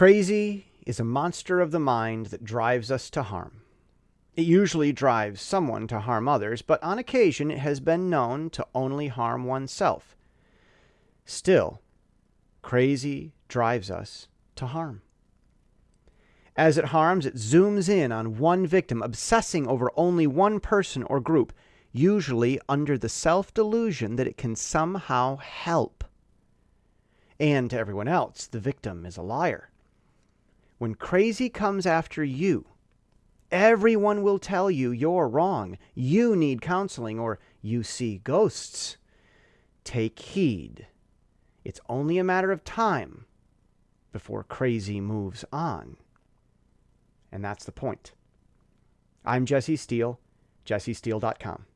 Crazy is a monster of the mind that drives us to harm. It usually drives someone to harm others, but on occasion it has been known to only harm oneself. Still, crazy drives us to harm. As it harms, it zooms in on one victim, obsessing over only one person or group, usually under the self delusion that it can somehow help. And to everyone else, the victim is a liar. When crazy comes after you, everyone will tell you you're wrong, you need counseling, or you see ghosts. Take heed. It's only a matter of time before crazy moves on. And that's the point. I'm Jesse Steele, jessesteele.com.